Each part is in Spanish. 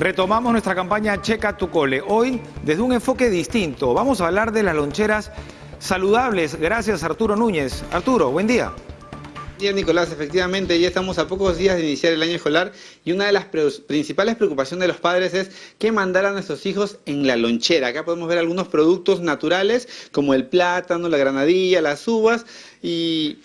Retomamos nuestra campaña Checa tu cole. Hoy, desde un enfoque distinto, vamos a hablar de las loncheras saludables. Gracias, Arturo Núñez. Arturo, buen día. Buen día, Nicolás. Efectivamente, ya estamos a pocos días de iniciar el año escolar y una de las principales preocupaciones de los padres es qué mandar a nuestros hijos en la lonchera. Acá podemos ver algunos productos naturales como el plátano, la granadilla, las uvas y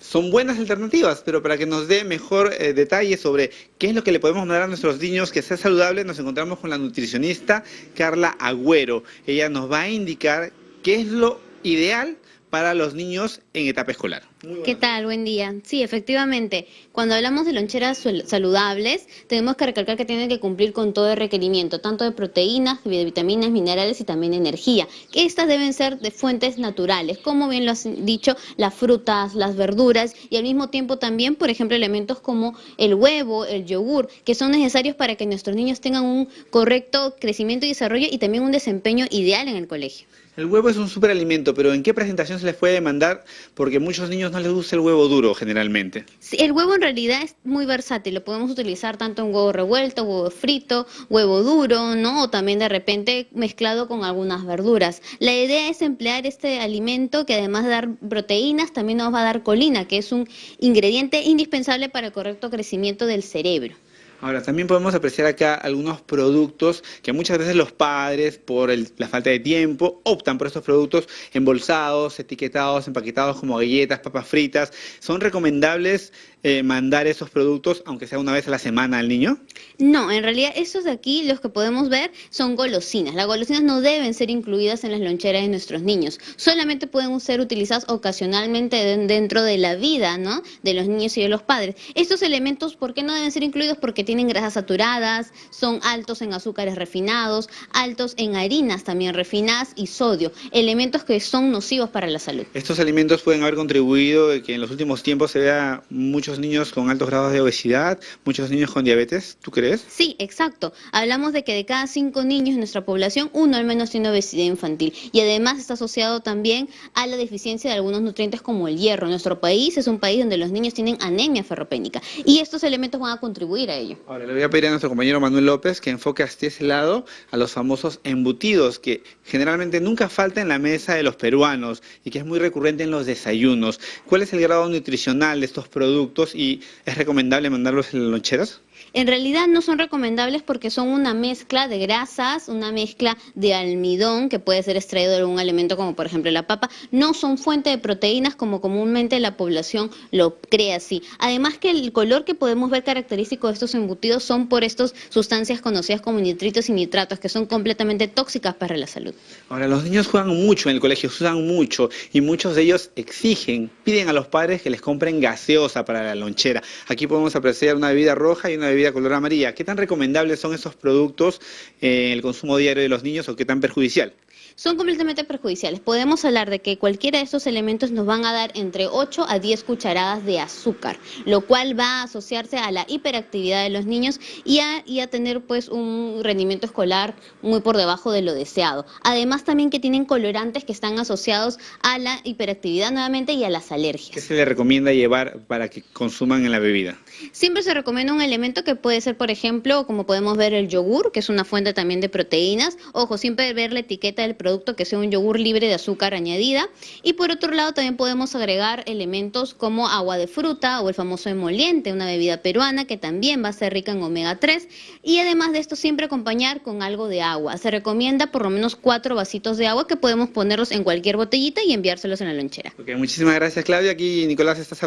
son buenas alternativas, pero para que nos dé mejor eh, detalle sobre qué es lo que le podemos dar a nuestros niños que sea saludable, nos encontramos con la nutricionista Carla Agüero. Ella nos va a indicar qué es lo ideal para los niños en etapa escolar. ¿Qué tal? Buen día. Sí, efectivamente, cuando hablamos de loncheras saludables, tenemos que recalcar que tienen que cumplir con todo el requerimiento, tanto de proteínas, de vitaminas, minerales y también energía, que estas deben ser de fuentes naturales, como bien lo has dicho, las frutas, las verduras y al mismo tiempo también, por ejemplo, elementos como el huevo, el yogur, que son necesarios para que nuestros niños tengan un correcto crecimiento y desarrollo y también un desempeño ideal en el colegio. El huevo es un superalimento, pero ¿en qué presentación se les puede mandar? Porque a muchos niños no les gusta el huevo duro generalmente. El huevo en realidad es muy versátil, lo podemos utilizar tanto en huevo revuelto, huevo frito, huevo duro, ¿no? O también de repente mezclado con algunas verduras. La idea es emplear este alimento que además de dar proteínas, también nos va a dar colina, que es un ingrediente indispensable para el correcto crecimiento del cerebro. Ahora, también podemos apreciar acá algunos productos que muchas veces los padres, por la falta de tiempo, optan por estos productos embolsados, etiquetados, empaquetados como galletas, papas fritas. ¿Son recomendables eh, mandar esos productos, aunque sea una vez a la semana al niño? No, en realidad esos de aquí, los que podemos ver, son golosinas. Las golosinas no deben ser incluidas en las loncheras de nuestros niños. Solamente pueden ser utilizadas ocasionalmente dentro de la vida ¿no? de los niños y de los padres. Estos elementos, ¿por qué no deben ser incluidos? Porque tienen grasas saturadas, son altos en azúcares refinados, altos en harinas también refinadas y sodio, elementos que son nocivos para la salud. Estos alimentos pueden haber contribuido a que en los últimos tiempos se vea muchos niños con altos grados de obesidad, muchos niños con diabetes, ¿tú crees? Sí, exacto. Hablamos de que de cada cinco niños en nuestra población, uno al menos tiene obesidad infantil y además está asociado también a la deficiencia de algunos nutrientes como el hierro. Nuestro país es un país donde los niños tienen anemia ferropénica y estos elementos van a contribuir a ello. Ahora, le voy a pedir a nuestro compañero Manuel López que enfoque hasta ese lado a los famosos embutidos, que generalmente nunca falta en la mesa de los peruanos y que es muy recurrente en los desayunos. ¿Cuál es el grado nutricional de estos productos y es recomendable mandarlos en loncheras? En realidad no son recomendables porque son una mezcla de grasas, una mezcla de almidón que puede ser extraído de algún alimento como por ejemplo la papa. No son fuente de proteínas como comúnmente la población lo cree así. Además que el color que podemos ver característico de estos embutidos son por estas sustancias conocidas como nitritos y nitratos que son completamente tóxicas para la salud. Ahora, los niños juegan mucho en el colegio, usan mucho y muchos de ellos exigen, piden a los padres que les compren gaseosa para la lonchera. Aquí podemos apreciar una bebida roja y una bebida bebida color amarilla. ¿Qué tan recomendables son esos productos en el consumo diario de los niños o qué tan perjudicial? Son completamente perjudiciales. Podemos hablar de que cualquiera de estos elementos nos van a dar entre 8 a 10 cucharadas de azúcar, lo cual va a asociarse a la hiperactividad de los niños y a, y a tener pues un rendimiento escolar muy por debajo de lo deseado. Además también que tienen colorantes que están asociados a la hiperactividad nuevamente y a las alergias. ¿Qué se le recomienda llevar para que consuman en la bebida? Siempre se recomienda un elemento que puede ser, por ejemplo, como podemos ver el yogur, que es una fuente también de proteínas. Ojo, siempre ver la etiqueta del producto producto que sea un yogur libre de azúcar añadida. Y por otro lado también podemos agregar elementos como agua de fruta o el famoso emoliente, una bebida peruana que también va a ser rica en omega 3. Y además de esto siempre acompañar con algo de agua. Se recomienda por lo menos cuatro vasitos de agua que podemos ponerlos en cualquier botellita y enviárselos en la lonchera. muchísimas gracias Claudia. Aquí Nicolás estás